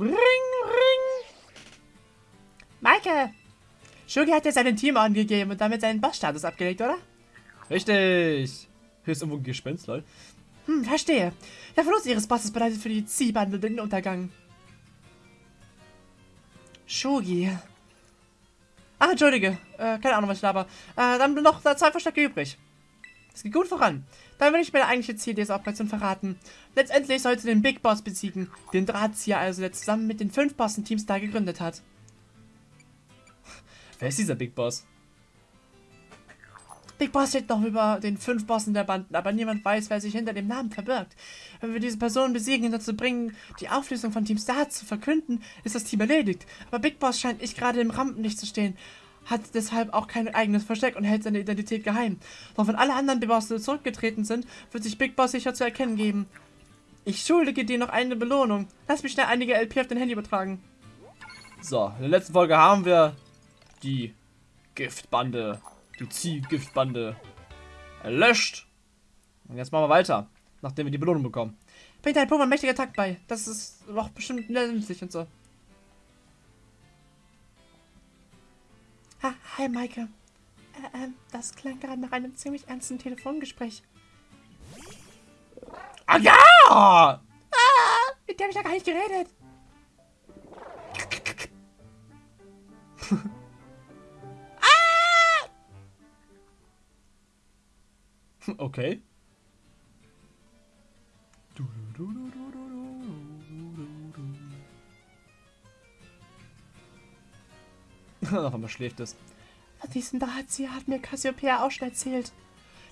Ring, ring. Maike! Shugi hat ja seinen Team angegeben und damit seinen Bossstatus abgelegt, oder? Richtig. Hier ist irgendwo ein Gespenst, lol. Hm, verstehe. Der Verlust ihres Bosses bedeutet für die Ziehbande den Untergang. Shogi. Ach, entschuldige. Äh, keine Ahnung, was ich laber. Äh, dann noch zwei Verstecke übrig. Es geht gut voran. Dann will ich mir der eigentliche Ziel dieser Operation verraten. Letztendlich sollte den Big Boss besiegen, den Drahtzieher also, der zusammen mit den fünf Bossen-Teams da gegründet hat. Wer ist dieser Big Boss? Big Boss steht noch über den fünf Bossen der Banden, aber niemand weiß, wer sich hinter dem Namen verbirgt. Wenn wir diese Person besiegen und dazu bringen, die Auflösung von Team Star zu verkünden, ist das Team erledigt. Aber Big Boss scheint nicht gerade im Rampenlicht zu stehen, hat deshalb auch kein eigenes Versteck und hält seine Identität geheim. Doch wenn alle anderen Big Bosse zurückgetreten sind, wird sich Big Boss sicher zu erkennen geben. Ich schuldige dir noch eine Belohnung. Lass mich schnell einige LP auf dein Handy übertragen. So, in der letzten Folge haben wir die Giftbande die Ziehgiftbande erlöscht. Und jetzt machen wir weiter, nachdem wir die Belohnung bekommen. Bringt dein Pokémon mächtiger Takt bei. Das ist doch bestimmt nützlich und so. Ha, hi, Maike. Äh, äh, das klang gerade nach einem ziemlich ernsten Telefongespräch. Ah ja! Ah, mit dem habe ich ja gar nicht geredet. Okay. Auf einmal schläft es. Von diesem Drahtzieher hat mir Cassiopeia auch schon erzählt.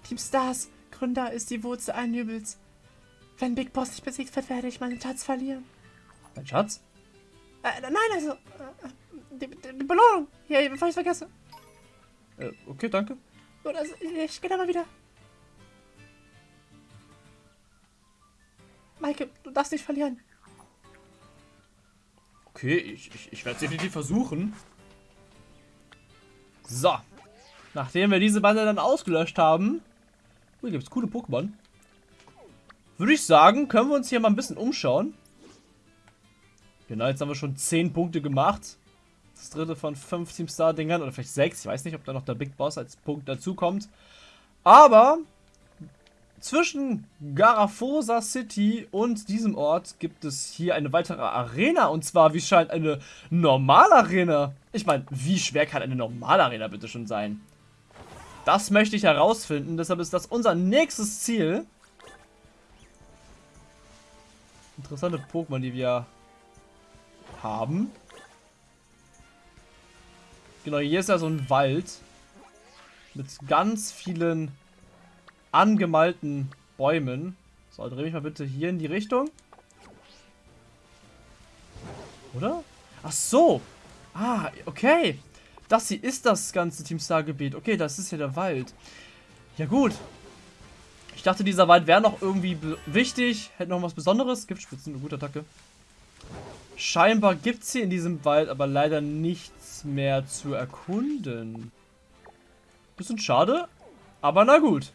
Team Stars, Gründer ist die Wurzel allen Übels. Wenn Big Boss nicht besiegt wird, werde ich meinen Schatz verlieren. Dein Schatz? Äh, nein, also, äh, die, die, die, Belohnung. Hier, bevor ich es vergesse. Äh, okay, danke. Oder, also, ich gehe da mal wieder. Maike, du darfst nicht verlieren. Okay, ich, ich, ich werde es definitiv versuchen. So. Nachdem wir diese Bande dann ausgelöscht haben. Hier gibt es coole Pokémon. Würde ich sagen, können wir uns hier mal ein bisschen umschauen. Genau, jetzt haben wir schon 10 Punkte gemacht. Das dritte von 5 Team Star Dingern oder vielleicht 6. Ich weiß nicht, ob da noch der Big Boss als Punkt dazu kommt. Aber zwischen Garafosa City und diesem Ort gibt es hier eine weitere Arena. Und zwar, wie scheint, eine Normalarena. Ich meine, wie schwer kann eine Normalarena bitte schon sein? Das möchte ich herausfinden. Deshalb ist das unser nächstes Ziel. Interessante Pokémon, die wir haben. Genau, hier ist ja so ein Wald. Mit ganz vielen angemalten Bäumen. So, dreh mich mal bitte hier in die Richtung. Oder? Ach so. Ah, okay. Das hier ist das ganze Team Star Gebiet. Okay, das ist ja der Wald. Ja gut. Ich dachte, dieser Wald wäre noch irgendwie wichtig. Hätte noch was Besonderes. Giftspitzen, eine gute Attacke. Scheinbar gibt es hier in diesem Wald aber leider nichts mehr zu erkunden. Bisschen schade, aber na gut.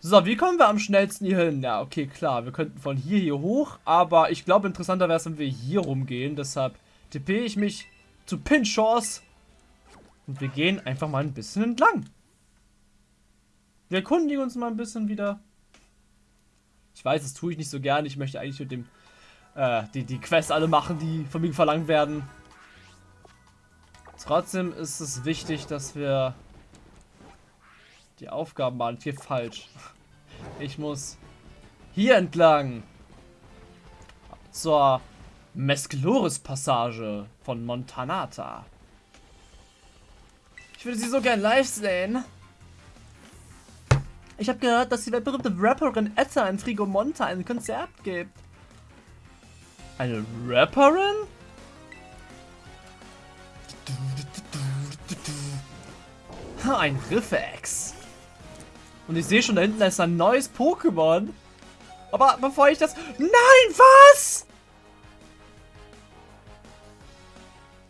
So, wie kommen wir am schnellsten hier hin? Ja, okay, klar. Wir könnten von hier hier hoch. Aber ich glaube, interessanter wäre es, wenn wir hier rumgehen. Deshalb tippe ich mich zu Pinchos. Und wir gehen einfach mal ein bisschen entlang. Wir erkundigen uns mal ein bisschen wieder. Ich weiß, das tue ich nicht so gerne. Ich möchte eigentlich mit dem äh, die, die Quests alle machen, die von mir verlangt werden. Trotzdem ist es wichtig, dass wir die Aufgaben waren hier falsch. Ich muss hier entlang. Zur Mescloris-Passage von Montanata. Ich würde sie so gern live sehen. Ich habe gehört, dass die weltberühmte Rapperin Etta in Frigomonta ein Konzert gibt. Eine Rapperin? Ein Riffex. Und ich sehe schon, da hinten ist ein neues Pokémon. Aber bevor ich das... Nein, was?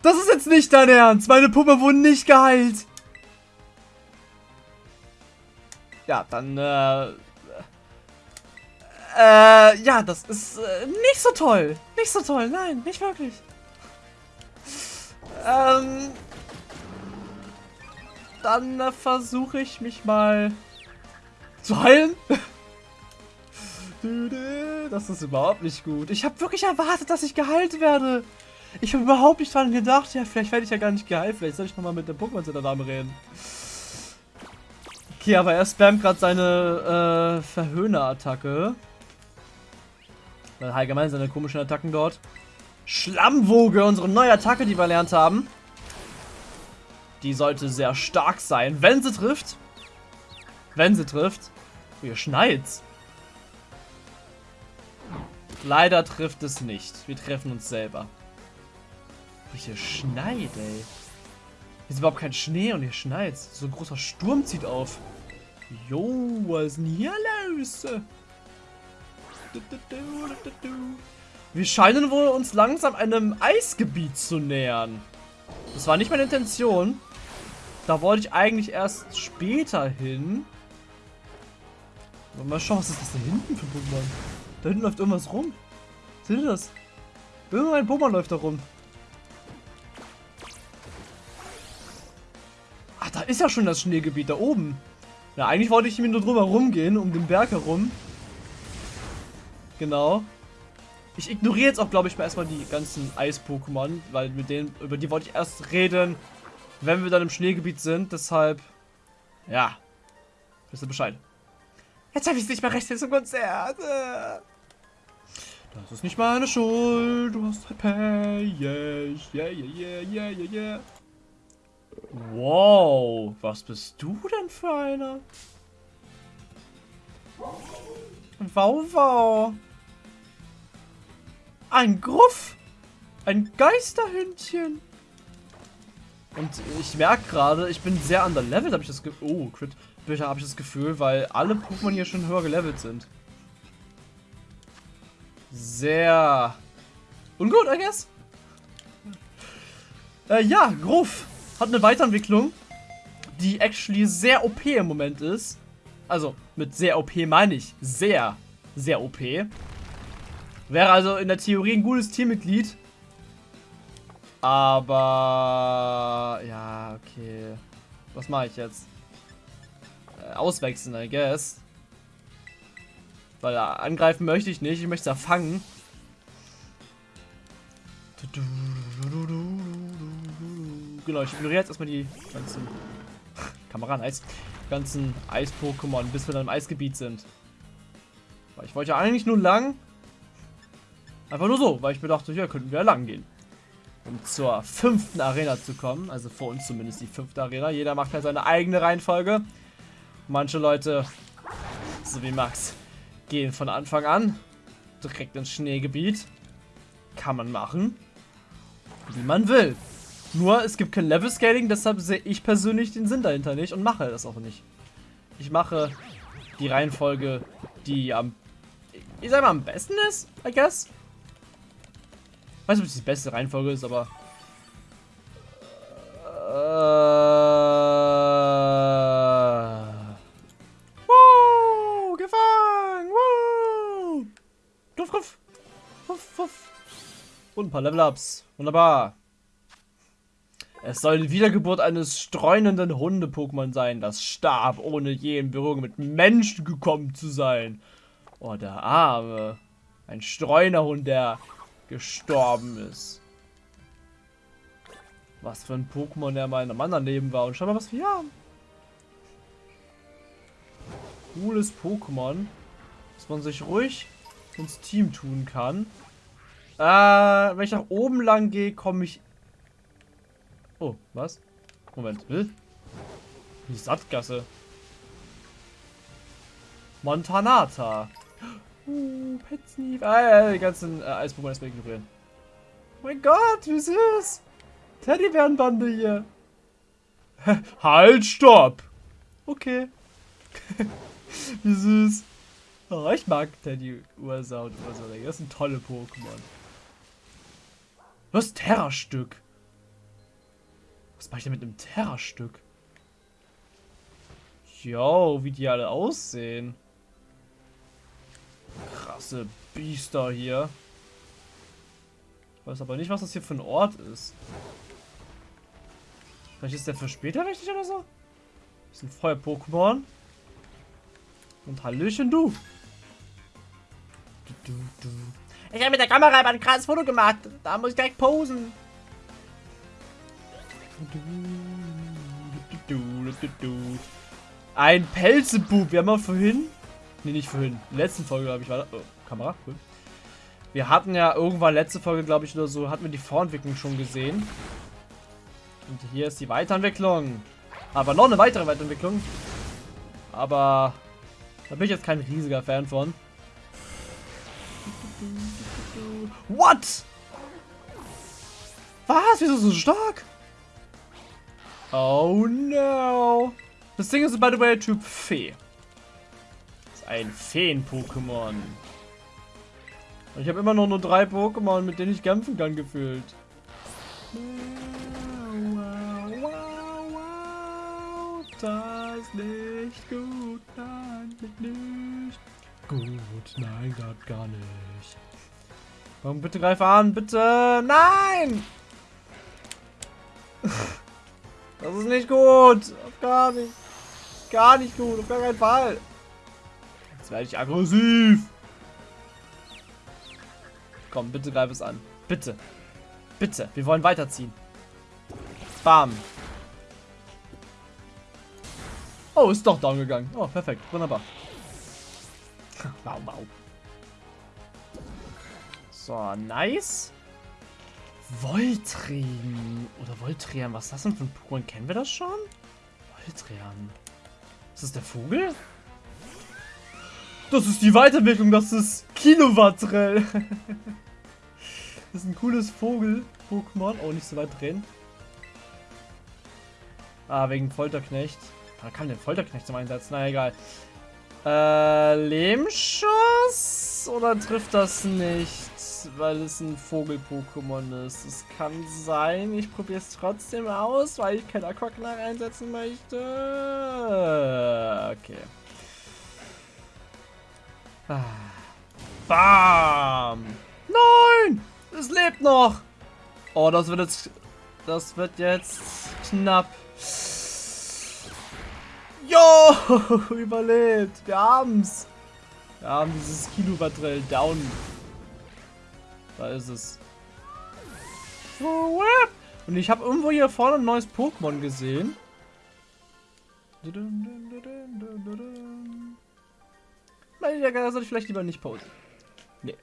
Das ist jetzt nicht dein Ernst. Meine Puppe wurden nicht geheilt. Ja, dann, äh... Äh, ja, das ist äh, nicht so toll. Nicht so toll, nein, nicht wirklich. Ähm, dann äh, versuche ich mich mal zu heilen. Das ist überhaupt nicht gut. Ich habe wirklich erwartet, dass ich geheilt werde. Ich habe überhaupt nicht dran gedacht. Ja, vielleicht werde ich ja gar nicht geheilt. Vielleicht soll ich nochmal mit dem Pokémon der Dame reden. Okay, aber er spammt gerade seine äh, Verhöhner-Attacke. Allgemein seine komischen Attacken dort. Schlammwoge, unsere neue Attacke, die wir erlernt haben. Die sollte sehr stark sein, wenn sie trifft. Wenn sie trifft. Hier schneit's. Leider trifft es nicht. Wir treffen uns selber. Hier schneit, ey. Hier ist überhaupt kein Schnee und hier schneit. So ein großer Sturm zieht auf. Jo, was ist denn hier los? Wir scheinen wohl uns langsam einem Eisgebiet zu nähern. Das war nicht meine Intention. Da wollte ich eigentlich erst später hin. Mal schauen, was ist das da hinten für Pokémon? Da hinten läuft irgendwas rum. Seht ihr das? Irgendein Pokémon läuft da rum. Ach, da ist ja schon das Schneegebiet da oben. Ja, eigentlich wollte ich mir nur drüber rumgehen, um den Berg herum. Genau. Ich ignoriere jetzt auch, glaube ich, mal erstmal die ganzen Eis-Pokémon, weil mit denen, über die wollte ich erst reden, wenn wir dann im Schneegebiet sind. Deshalb, ja, wisst ihr Bescheid. Jetzt habe ich es nicht mehr recht zum Konzert. Das ist nicht meine Schuld. Du hast halt Pay. Yes. Yeah, yeah, yeah, yeah, yeah, Wow. Was bist du denn für einer? Wow, wow. Ein Gruff. Ein Geisterhündchen. Und ich merke gerade, ich bin sehr underleveled, habe ich das Gefühl. Oh, Crit. Habe ich das Gefühl, weil alle Pokémon hier schon höher gelevelt sind. Sehr ungut, I guess. Äh, ja, Gruff hat eine Weiterentwicklung, die actually sehr OP im Moment ist. Also, mit sehr OP meine ich sehr, sehr OP. Wäre also in der Theorie ein gutes Teammitglied. Aber... Ja, okay. Was mache ich jetzt? Auswechseln, I guess. Weil äh, angreifen möchte ich nicht. Ich möchte es erfangen. Genau, ich ignoriere jetzt erstmal die ganzen... Kamera, nice. ganzen Eis-Pokémon, bis wir dann im Eisgebiet sind. Weil ich wollte ja eigentlich nur lang. Einfach nur so, weil ich mir dachte, hier könnten wir lang gehen. Um zur fünften Arena zu kommen. Also vor uns zumindest die fünfte Arena. Jeder macht halt seine eigene Reihenfolge. Manche Leute, so wie Max, gehen von Anfang an direkt ins Schneegebiet. Kann man machen. Wie man will. Nur, es gibt kein Level-Scaling, deshalb sehe ich persönlich den Sinn dahinter nicht und mache das auch nicht. Ich mache die Reihenfolge, die am, ich sag mal, am besten ist, I guess weiß nicht, ob es die beste Reihenfolge ist, aber... Äh, ein paar Level-Ups. Wunderbar. Es soll die Wiedergeburt eines streunenden Hunde-Pokémon sein, das starb, ohne je in Berührung mit Menschen gekommen zu sein. Oh, der Arme. Ein Streunerhund, der gestorben ist. Was für ein Pokémon er mal in einem anderen Leben war. Und schau mal, was wir haben. Cooles Pokémon. Dass man sich ruhig ins Team tun kann. Äh, wenn ich nach oben lang gehe, komme ich... Oh, was? Moment, will? Die Sattgasse. Montanata. Uh, Petsneef. Ah, ja, die ganzen äh, Eispokémon erstmal ignorieren. Oh mein Gott, wie süß. Teddybärenbande hier. halt, stopp. Okay. wie süß. Oh, ich mag Teddy Ursa und Ursa. Das sind tolle Pokémon. Was Terra-Stück? Was mache ich denn mit einem Terra-Stück? Yo, wie die alle aussehen. Krasse Biester hier. Ich weiß aber nicht, was das hier für ein Ort ist. Vielleicht ist der für später wichtig oder so? Das ein Feuer-Pokémon. Und Hallöchen, du. du, du, du. Ich habe mit der Kamera ein krasses Foto gemacht. Da muss ich direkt posen. Ein Pelzebub. Wir haben mal vorhin. Ne, nicht vorhin. In letzten Folge, glaube ich, war das. Oh, Kamera, cool. Wir hatten ja irgendwann letzte Folge, glaube ich, oder so, hatten wir die Vorentwicklung schon gesehen. Und hier ist die Weiterentwicklung. Aber noch eine weitere Weiterentwicklung. Aber da bin ich jetzt kein riesiger Fan von. What? Was? Wieso so stark? Oh no. Das Ding ist, by the way, Typ Fee. Das ist ein Feen-Pokémon. Ich habe immer noch nur drei Pokémon, mit denen ich kämpfen kann, gefühlt. Wow, wow, wow, das ist nicht gut, nein, nicht gut, nein, gar nicht. Komm, bitte greif an, bitte, nein! Das ist nicht gut, gar nicht, gar nicht gut, auf gar keinen Fall. Jetzt werde ich aggressiv. Komm, bitte greif es an. Bitte. Bitte. Wir wollen weiterziehen. Bam. Oh, ist doch down gegangen. Oh, perfekt. Wunderbar. wow, wow. So, nice. Voltrian. Oder Voltrian. Was ist das denn für ein Pokémon? Kennen wir das schon? Voltrian. Ist das der Vogel? Das ist die Weiterentwicklung. Das ist Kilowattrell. das ist ein cooles Vogel-Pokémon. Oh, nicht so weit drehen. Ah, wegen Folterknecht. Da kann der Folterknecht zum Einsatz. Na egal. Äh, Lehmschuss? Oder trifft das nicht? Weil es ein Vogel-Pokémon ist. Es kann sein. Ich probiere es trotzdem aus, weil ich kein Aquaknarr einsetzen möchte. Okay. Bam! Nein! Es lebt noch! Oh, das wird jetzt... Das wird jetzt knapp. Jo! Überlebt! Wir haben's! Wir haben dieses Kilowattell down. Da ist es. Und ich habe irgendwo hier vorne ein neues Pokémon gesehen. Da soll ich vielleicht lieber nicht posen. Nee.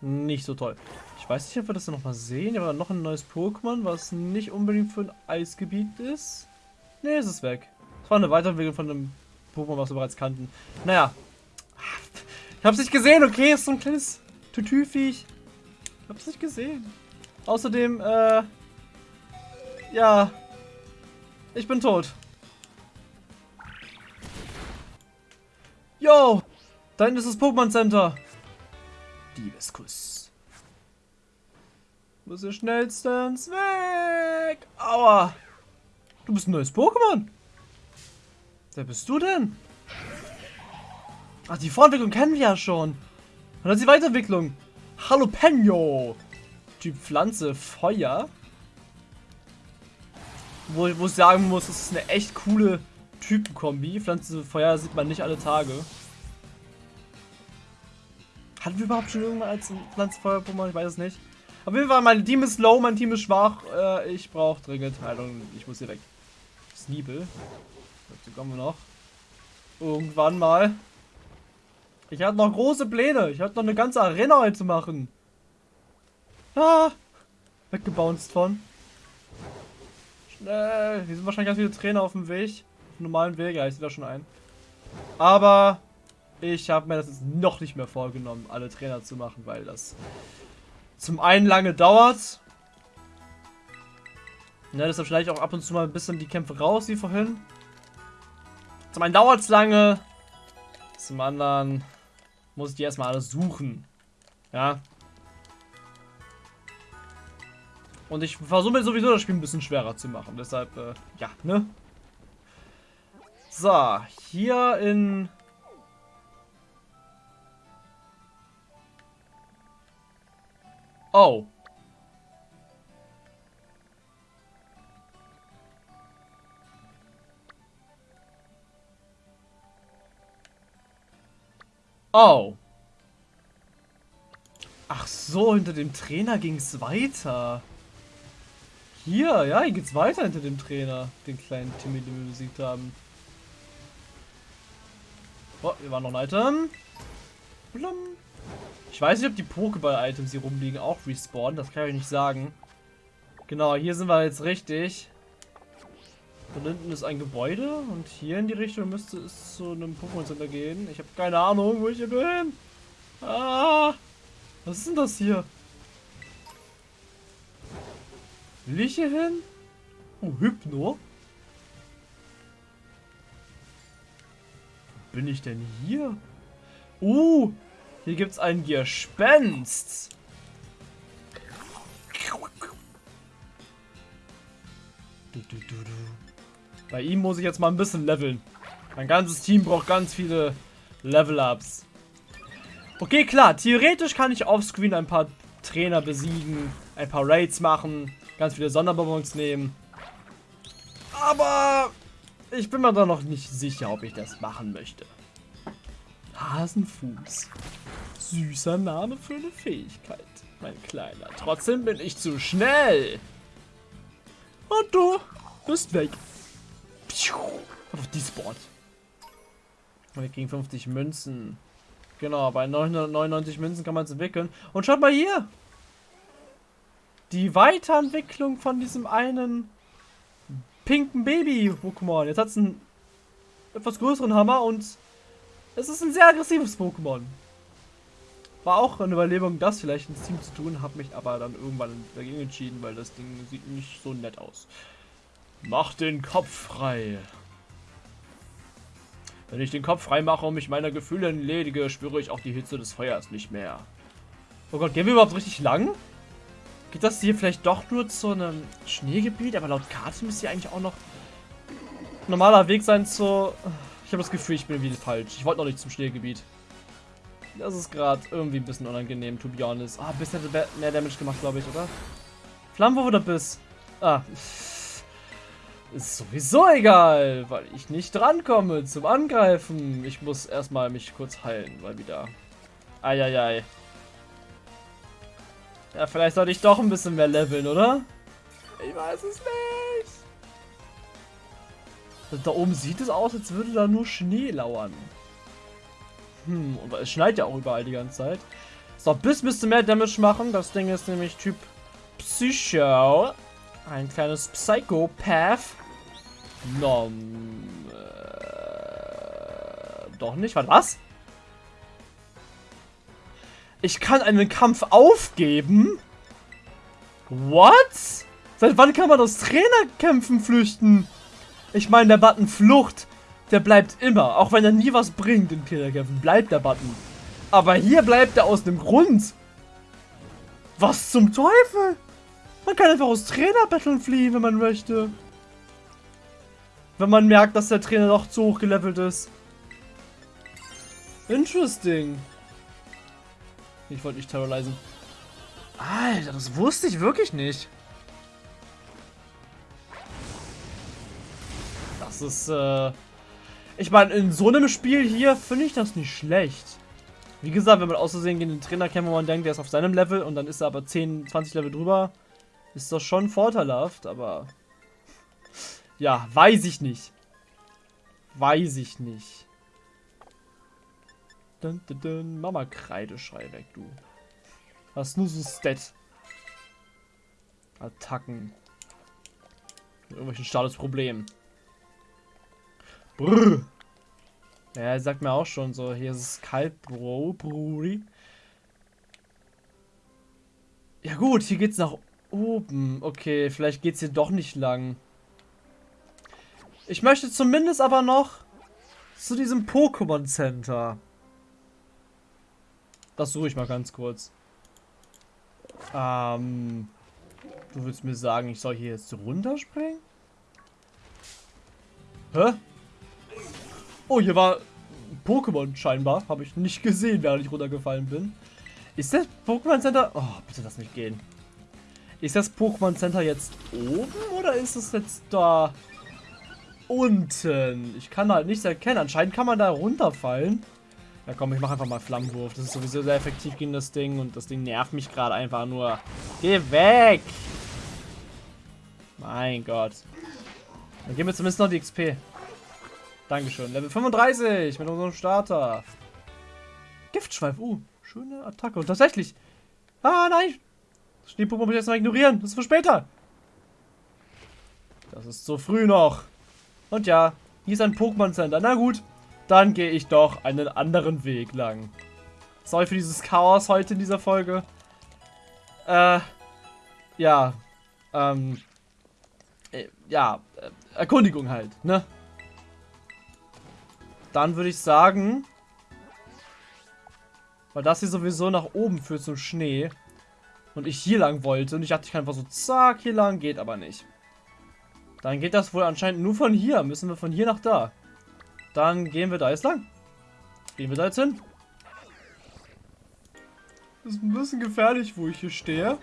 Nicht so toll. Ich weiß nicht, ob wir das noch mal sehen. Aber noch ein neues Pokémon, was nicht unbedingt für ein Eisgebiet ist. Nee, ist es weg. Das war eine Weiterentwicklung von einem Pokémon, was wir bereits kannten. Naja. Ich hab's nicht gesehen, okay? Ist so ein kleines Tütüviech. Ich hab's nicht gesehen. Außerdem, äh... Ja. Ich bin tot. Yo! Da hinten ist das Pokémon Center. Diebeskuss. Muss ihr schnellstens weg. Aua. Du bist ein neues Pokémon. Wer bist du denn? Ach, die Vorentwicklung kennen wir ja schon. Und dann die Weiterentwicklung. Jalapeno. Typ Pflanze, Feuer. Wo, wo ich sagen muss, das ist eine echt coole Typenkombi. Pflanze, Feuer sieht man nicht alle Tage. Hatten wir überhaupt schon irgendwann als Pflanzenfeuer-Pokémon? Ich weiß es nicht. Auf jeden Fall, mein Team ist low, mein Team ist schwach. Äh, ich brauche dringend Heilung. Ich muss hier weg. Sneebel. Dazu kommen wir noch. Irgendwann mal. Ich hatte noch große Pläne. Ich hatte noch eine ganze Arena heute zu machen. Ah! Weggebounced von. Schnell. Hier sind wahrscheinlich ganz viele Trainer auf dem Weg. Auf dem normalen Weg. Ja, ich sehe da schon ein. Aber ich habe mir das jetzt noch nicht mehr vorgenommen, alle Trainer zu machen, weil das zum einen lange dauert. Ja, deshalb schneide ich auch ab und zu mal ein bisschen die Kämpfe raus, wie vorhin. Zum einen dauert es lange. Zum anderen muss ich die erstmal alles suchen. Ja. Und ich versuche mir sowieso das Spiel ein bisschen schwerer zu machen. Deshalb, äh, ja, ne? So, hier in... Oh. Oh. Ach so, hinter dem Trainer ging es weiter. Hier, ja, hier geht's weiter hinter dem Trainer. Den kleinen Timmy, den wir besiegt haben. Oh, hier war noch ein Item. Blum. Ich weiß nicht, ob die Pokéball-Items hier rumliegen auch respawnen. Das kann ich nicht sagen. Genau, hier sind wir jetzt richtig. Da hinten ist ein Gebäude und hier in die Richtung müsste es zu einem Pokémon Center gehen. Ich habe keine Ahnung, wo ich hier bin. Ah, was ist denn das hier? Will ich hier hin? Oh, Hypno. Wo bin ich denn hier? Uh, hier gibt's ein Gespenst. Du, du, du, Bei ihm muss ich jetzt mal ein bisschen leveln. Mein ganzes Team braucht ganz viele Level-Ups. Okay, klar. Theoretisch kann ich offscreen ein paar Trainer besiegen, ein paar Raids machen, ganz viele Sonderbonbons nehmen. Aber ich bin mir da noch nicht sicher, ob ich das machen möchte. Hasenfuß. Süßer Name für eine Fähigkeit, mein Kleiner. Trotzdem bin ich zu schnell. Und du bist weg. Auf die Sport. Und wir kriegen 50 Münzen. Genau, bei 999 Münzen kann man es entwickeln. Und schaut mal hier. Die Weiterentwicklung von diesem einen pinken Baby-Pokémon. Jetzt hat es einen etwas größeren Hammer und es ist ein sehr aggressives Pokémon. War auch eine Überlegung, das vielleicht ins Team zu tun, habe mich aber dann irgendwann dagegen entschieden, weil das Ding sieht nicht so nett aus. Mach den Kopf frei. Wenn ich den Kopf frei mache und mich meiner Gefühle entledige, spüre ich auch die Hitze des Feuers nicht mehr. Oh Gott, gehen wir überhaupt richtig lang? Geht das hier vielleicht doch nur zu einem Schneegebiet? Aber laut Karte müsste hier eigentlich auch noch normaler Weg sein zu... Ich habe das Gefühl, ich bin wieder falsch. Ich wollte noch nicht zum Schneegebiet. Das ist gerade irgendwie ein bisschen unangenehm, to be honest. Ah, Biss hätte mehr Damage gemacht, glaube ich, oder? Flammenwurf oder Biss? Ah. Ist sowieso egal, weil ich nicht drankomme zum Angreifen. Ich muss erstmal mich kurz heilen, weil wieder... Eieiei. Ja, vielleicht sollte ich doch ein bisschen mehr leveln, oder? Ich weiß es nicht. Da oben sieht es aus, als würde da nur Schnee lauern. Hm, aber es schneit ja auch überall die ganze Zeit. So, bis müsste mehr Damage machen. Das Ding ist nämlich Typ Psycho. Ein kleines Psychopath. Nom. Äh, doch nicht. Warte, was? Ich kann einen Kampf aufgeben? What? Seit wann kann man aus Trainerkämpfen flüchten? Ich meine, der Button Flucht, der bleibt immer. Auch wenn er nie was bringt in Trainerkämpfen, bleibt der Button. Aber hier bleibt er aus einem Grund. Was zum Teufel? Man kann einfach aus Trainerbetteln fliehen, wenn man möchte. Wenn man merkt, dass der Trainer doch zu hoch gelevelt ist. Interesting. Ich wollte nicht terrorisieren. Alter, das wusste ich wirklich nicht. Das ist, äh... Ich meine, in so einem Spiel hier finde ich das nicht schlecht. Wie gesagt, wenn man auszusehen gegen den Trainer kennt, wo man denkt, der ist auf seinem Level und dann ist er aber 10, 20 Level drüber, ist das schon vorteilhaft, aber... Ja, weiß ich nicht. Weiß ich nicht. Dun, dun, dun. Mama Kreideschrei weg, du. Hast nur so Stat. Attacken. Mit irgendwelchen Statusproblemen. Brrr. Ja, sagt mir auch schon so, hier ist es kalt, Bro, Brudi. Ja gut, hier geht's nach oben. Okay, vielleicht geht's hier doch nicht lang. Ich möchte zumindest aber noch zu diesem Pokémon Center. Das suche ich mal ganz kurz. Ähm, du willst mir sagen, ich soll hier jetzt runterspringen? Hä? Oh, hier war Pokémon scheinbar. Habe ich nicht gesehen, während ich runtergefallen bin. Ist das Pokémon Center... Oh, bitte lass mich gehen. Ist das Pokémon Center jetzt oben oder ist es jetzt da unten? Ich kann halt nichts erkennen. Anscheinend kann man da runterfallen. Ja komm, ich mache einfach mal Flammenwurf. Das ist sowieso sehr effektiv gegen das Ding und das Ding nervt mich gerade einfach nur. Geh weg! Mein Gott. Dann geben wir zumindest noch die XP. Dankeschön. Level 35 mit unserem Starter. Giftschweif. Uh, schöne Attacke. Und tatsächlich. Ah, nein. Schneepuppe muss ich jetzt mal ignorieren. Das ist für später. Das ist so früh noch. Und ja, hier ist ein Pokémon Center. Na gut, dann gehe ich doch einen anderen Weg lang. Sorry für dieses Chaos heute in dieser Folge. Äh, ja, ähm, äh, ja, äh, Erkundigung halt, ne? Dann würde ich sagen, weil das hier sowieso nach oben führt zum Schnee und ich hier lang wollte und ich dachte, ich kann einfach so zack hier lang, geht aber nicht. Dann geht das wohl anscheinend nur von hier, müssen wir von hier nach da. Dann gehen wir da jetzt lang. Gehen wir da jetzt hin. Ist ein bisschen gefährlich, wo ich hier stehe.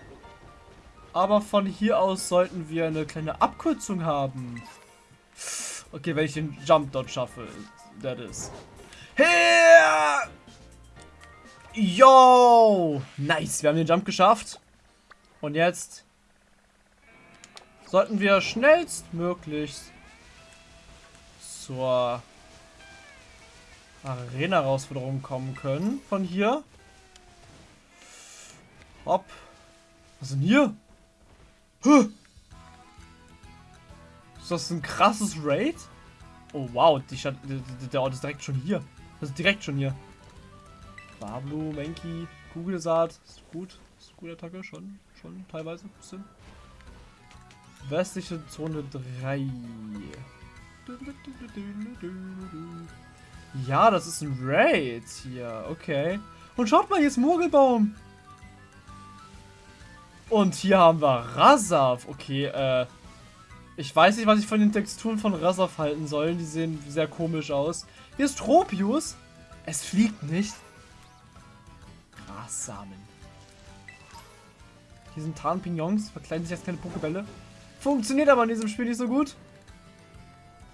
Aber von hier aus sollten wir eine kleine Abkürzung haben. Okay, wenn ich den Jump dort schaffe. That is. Her! Yo! Nice, wir haben den Jump geschafft. Und jetzt sollten wir schnellstmöglichst zur Arena-Herausforderung kommen können. Von hier. Hopp. Was ist denn hier? Huh. Ist das ein krasses Raid? Oh wow, die Stadt, der Ort ist direkt schon hier. Das ist direkt schon hier. Bablu, Menki, Kugelsaat. Ist gut. Ist eine gute Attacke, schon. Schon teilweise. Bisschen. Westliche Zone 3. Ja, das ist ein Raid hier. Okay. Und schaut mal, hier ist Murgelbaum. Und hier haben wir Rasaf. Okay, äh. Ich weiß nicht, was ich von den Texturen von Rasaf halten soll. Die sehen sehr komisch aus. Hier ist Tropius. Es fliegt nicht. Grassamen. Hier sind Tarnpignons. Verkleiden sich jetzt keine Pokebälle. Funktioniert aber in diesem Spiel nicht so gut.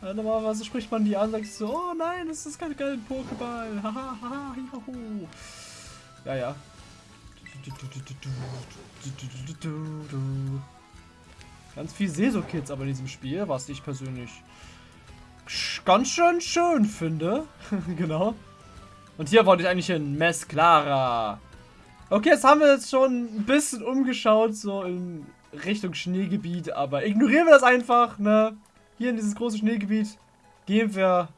Normalerweise spricht man die an sagt so, oh nein, das ist kein geiler Pokéball. Haha, Ja, ja. Ganz viel Seso-Kids aber in diesem Spiel, was ich persönlich ganz schön schön finde. genau. Und hier wollte ich eigentlich in Mesclara. Okay, jetzt haben wir jetzt schon ein bisschen umgeschaut, so in Richtung Schneegebiet, aber ignorieren wir das einfach, ne? Hier in dieses große Schneegebiet gehen wir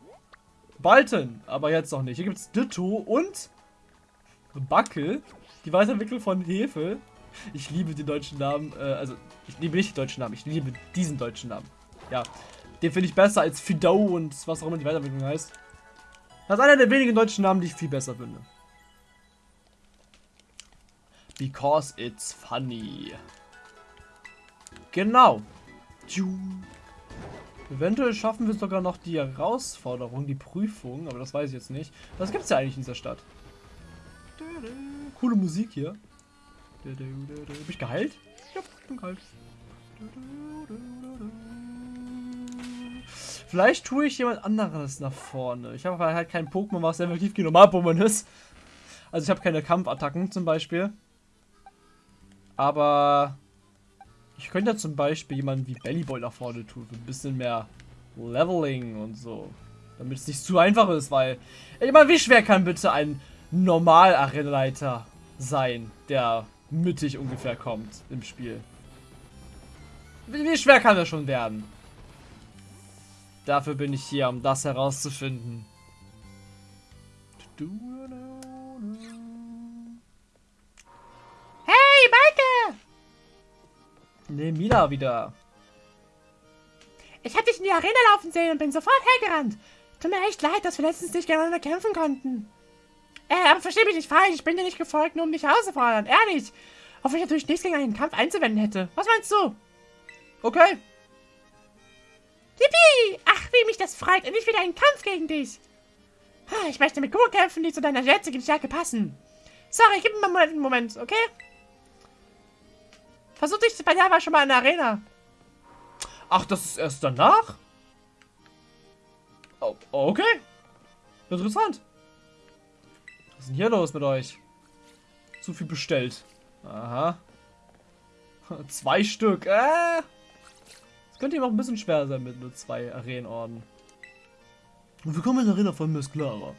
bald hin, aber jetzt noch nicht. Hier gibt es Ditto und Backel. Die Weiterentwicklung von Hefe. Ich liebe die deutschen Namen. Äh, also, ich liebe nicht die deutschen Namen. Ich liebe diesen deutschen Namen. Ja. Den finde ich besser als Fido und was auch immer die Weiterentwicklung heißt. Das ist einer der wenigen deutschen Namen, die ich viel besser finde. Because it's funny. Genau. Eventuell schaffen wir sogar noch die Herausforderung, die Prüfung, aber das weiß ich jetzt nicht. Was gibt es ja eigentlich in dieser Stadt? Coole Musik hier. Bin ich geheilt? Ja, bin geheilt. Vielleicht tue ich jemand anderes nach vorne. Ich habe halt kein Pokémon, was effektiv wie normal Pokémon ist. Also ich habe keine Kampfattacken zum Beispiel. Aber ich könnte zum Beispiel jemanden wie Bellyboy nach vorne tun. Ein bisschen mehr Leveling und so. Damit es nicht zu einfach ist, weil... Ich meine, wie schwer kann bitte ein normal Arenaleiter sein, der mittig ungefähr kommt im Spiel. Wie, wie schwer kann das schon werden? Dafür bin ich hier, um das herauszufinden. Hey, Maike! Ne, Mila wieder. Ich hab dich in die Arena laufen sehen und bin sofort hergerannt. Tut mir echt leid, dass wir letztens nicht gegeneinander kämpfen konnten. Äh, aber versteh mich nicht falsch, ich bin dir nicht gefolgt, nur um dich herauszufordern. Ehrlich. Wenn ich natürlich nichts gegen einen Kampf einzuwenden hätte. Was meinst du? Okay. Yippie! Ach, wie mich das freut. Endlich wieder ein Kampf gegen dich. Ich möchte mit Kuh kämpfen, die zu deiner jetzigen Stärke passen. Sorry, gib mir mal einen Moment, okay? Versuch dich bei Java schon mal in der Arena. Ach, das ist erst danach? Oh, okay. Interessant. Was ist denn hier los mit euch? Zu viel bestellt. Aha. Zwei Stück. Äh. Das könnte ihm auch ein bisschen schwer sein mit nur zwei Arenenorden. Willkommen in der Arena von Miss Clara.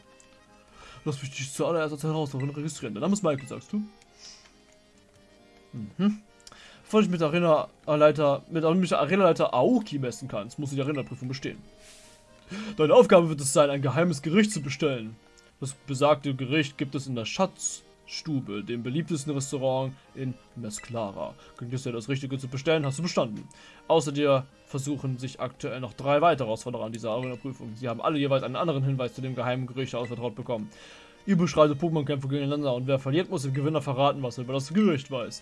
Lass mich dich zuallererst als Herausforderung registrieren. Der Name ist Michael, sagst du? Mhm. Bevor ich mit der Arena-Leiter, mit der Arena-Leiter Aoki messen kannst, musst du die Arena-Prüfung bestehen. Deine Aufgabe wird es sein, ein geheimes Gericht zu bestellen. Das besagte Gericht gibt es in der Schatzstube, dem beliebtesten Restaurant in Mesclara. Klingt es dir das Richtige zu bestellen, hast du bestanden. Außer dir versuchen sich aktuell noch drei weitere Herausforderer an dieser Arena-Prüfung. Sie haben alle jeweils einen anderen Hinweis zu dem geheimen Gericht ausvertraut bekommen. Ihr beschreitet Pokémon-Kämpfe gegeneinander und wer verliert, muss dem Gewinner verraten, was er über das Gericht weiß.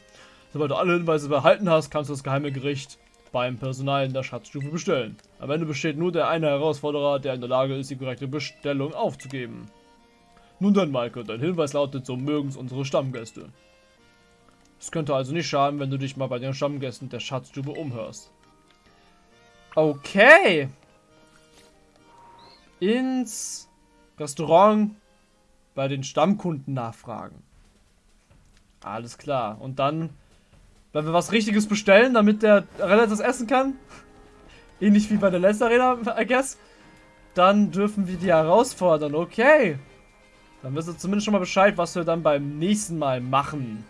Sobald du alle Hinweise behalten hast, kannst du das geheime Gericht beim Personal in der Schatzstufe bestellen. Am Ende besteht nur der eine Herausforderer, der in der Lage ist, die korrekte Bestellung aufzugeben. Nun dann, Maike, dein Hinweis lautet, so mögen's unsere Stammgäste. Es könnte also nicht schaden, wenn du dich mal bei den Stammgästen der Schatzstube umhörst. Okay. Ins Restaurant bei den Stammkunden nachfragen. Alles klar. Und dann wenn wir was Richtiges bestellen, damit der Arena das essen kann, ähnlich wie bei der letzten Arena, I guess, dann dürfen wir die herausfordern. Okay. Dann wissen wir zumindest schon mal Bescheid, was wir dann beim nächsten Mal machen.